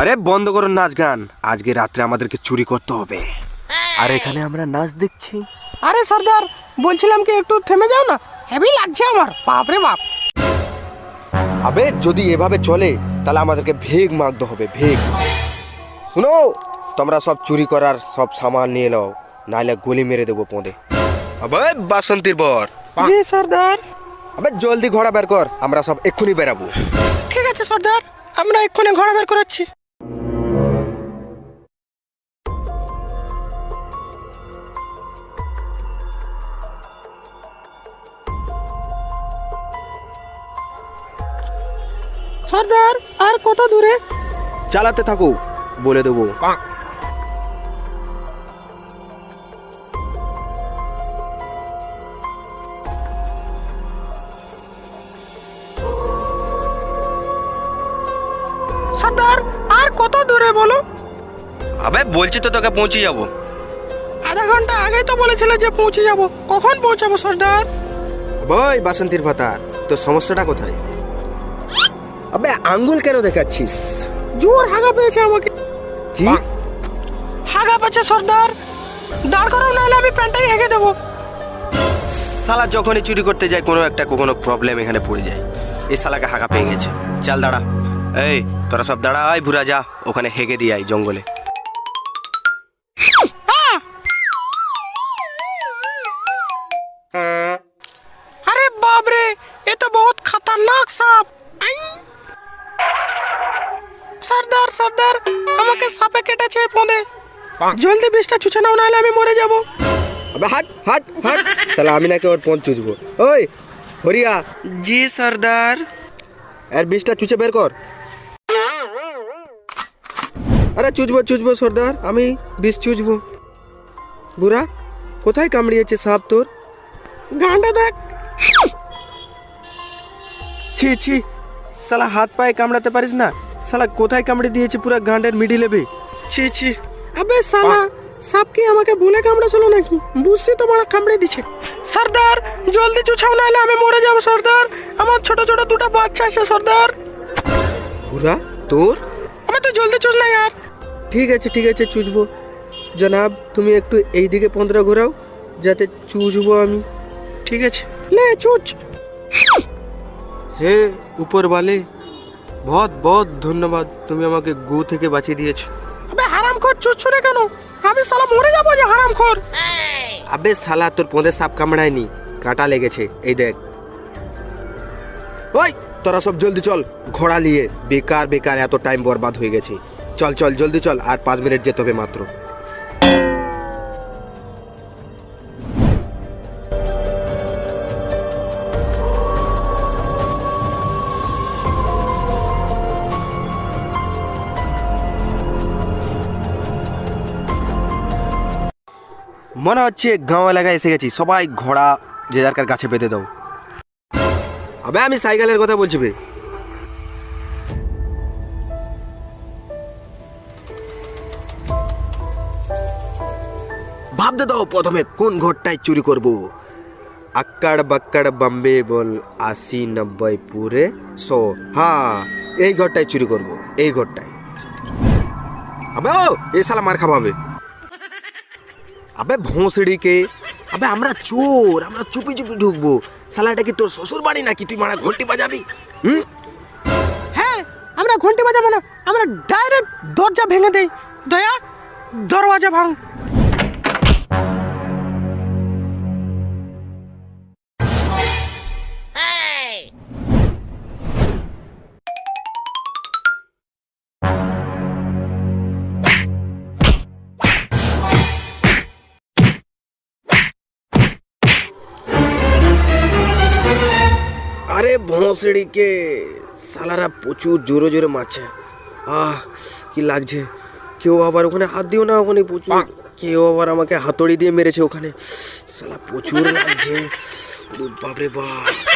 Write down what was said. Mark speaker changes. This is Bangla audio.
Speaker 1: আরে বন্ধ করো নাচ গান। আজকে রাত্রে আমাদেরকে চুরি করতে হবে।
Speaker 2: আর এখানে আমরা নাচ দেখছি।
Speaker 3: আরে সর্দার বলছিলাম কি একটু থেমে যাও না? হেভি লাগছে আমার। বাপ রে বাপ।
Speaker 1: আবে যদি এভাবে চলে তাহলে আমাদেরকে ভেগ মাগতে হবে ভেগ। শুনো তোমরা সব চুরি করার সব সামান নিয়ে নাও। নাহলে গলি মেরে দেবো পোঁদে। আবে বাসন্তীর বর।
Speaker 3: জি সর্দার।
Speaker 1: আবে জলদি ঘোড়া বের কর আমরা সব এক্ষুনি বেরাবো।
Speaker 3: ঠিক আছে সর্দার। আমরা এক্ষুনি ঘোড়া বের করাচ্ছি। সর্দার আর কত দূরে?
Speaker 1: চালাতে থাকো বলে দেবো।
Speaker 3: সর্দার আর কত দূরে বলো?
Speaker 1: আবে বলছি তো তোকে পৌঁছে যাব।
Speaker 3: আধা ঘণ্টা আগেই তো বলেছিলে যে পৌঁছে যাব। কখন পৌঁছাবো সর্দার
Speaker 1: বই বাসন্তীর ভাতার তোর সমস্যাটা কোথায়? আবে আঙ্গুল কেন দেখাচ্ছিস?
Speaker 3: জোর হাগা পেয়েছে আমাকে।
Speaker 1: কি?
Speaker 3: হাগা পেয়েছে সর্দার দাঁড় করাও নাহলে আমি প্যান্টাই হেগে দেবো।
Speaker 1: সালা যখনই চুরি করতে যায় কোনো একটা কোনো প্রবলেম এখানে পড়ে যায়। এই শালাকে হাঁকা পেয়ে গেছে। চাল দাঁড়া। এই তোরা সব দাঁড়া আয় ভুরা যা। ওখানে হেগে দিয়ে আয় জঙ্গলে।
Speaker 3: আরে এ তো বহুত খতরনাক সাপ। আমাকে সাপে কেটেছে ফোনে। জলদি বিষটা নাও আমি মরে
Speaker 1: হাট হাট আমি নাকি ওর চুচবো ওই
Speaker 3: জি সর্দার।
Speaker 1: বিষটা চুচে বের কর। আরে চুজবো চুচবো সর্দার আমি বিষ চুজবো। বুড়া কোথায় কামড়িয়েছে সাপ তোর?
Speaker 3: গান্ডা দেখ।
Speaker 1: ছি ছি শালা হাত পায়ে কামড়াতে পারিস না? শালা কোথায় কামড়ে দিয়েছে পুরো গান্ডের মিডিলে বে? ছি ছি।
Speaker 3: আবে সালা সাপ কি আমাকে ভুলে কামড়েছিল নাকি? বুঝছি তো মারা কামড়ে দিছে। সর্দার জলদি চুছাও নাহলে আমি মরে যাব সর্দার। আমার ছোট ছোট দুটো বাচ্চা আছে সর্দার।
Speaker 1: বুড়া তোর?
Speaker 3: আমি তো জলদি চুষ না यार
Speaker 1: ঠিক আছে ঠিক আছে চুচবো। জনাব তুমি একটু এই দিকে পন্দরা ঘোরাও যাতে চুচবো আমি।
Speaker 3: ঠিক আছে? লে চুচ।
Speaker 1: হে উপর বালে বহুত বহুত ধন্যবাদ তুমি আমাকে গু থেকে বাঁচিয়ে দিয়েছ।
Speaker 3: আবে হারাম খোর চুচ্ছ না কেন? আমি সালা মরে যাব যে হারাম খোর
Speaker 1: আবে সালা তোর পোঁদে সাপ কামড়ায়নি কাঁটা লেগেছে এই দেখ। ওই তোরা সব জলদি চল ঘোড়া নিয়ে। বেকার বেকার এত টাইম বরবাদ হয়ে গেছে। চল চল, জলদি চল, আর পাঁচ মিনিট যেতে হবে মাত্র। মনে হচ্ছে গাঁও এলাকায় এসে গেছি। সবাই ঘোড়া যে যার গাছে বেঁধে দাও। আবে, আমি সাইকেলের কথা বলছি বে। ভাবতে দাও প্রথমে, কোন ঘরটায় চুরি করব? আক্কাড় বাক্কাড় বম্বে বল আশি নব্বই পুরে সো হ্যাঁ এই ঘরটায় চুরি করব, এই ঘরটায়। আবে, ও এই শালা মার খাবাবে আবে। ভোঁসড়িকে। আবে, আমরা চোর, আমরা চুপি চুপি ঢুকবো শালাটা কি তোর শ্বশুর বাড়ি নাকি? তুই মারা ঘন্টি বাজাবি? হুম?
Speaker 3: হ্যাঁ আমরা ঘন্টি বাজাবো না, আমরা ডাইরেক্ট দরজা ভেঙে দেই। দয়া, দরওয়াজা ভাঙ।
Speaker 1: আরে ভোঁসড়িকে সালারা প্রচুর জোরে জোরে মারছে। আহ কি লাগছে। কেউ আবার ওখানে হাত দিও না ওখানে প্রচুর। কেউ আবার আমাকে হাতড়ি দিয়ে মেরেছে ওখানে। সালা প্রচুর লাগছে। বাপরে বাপ।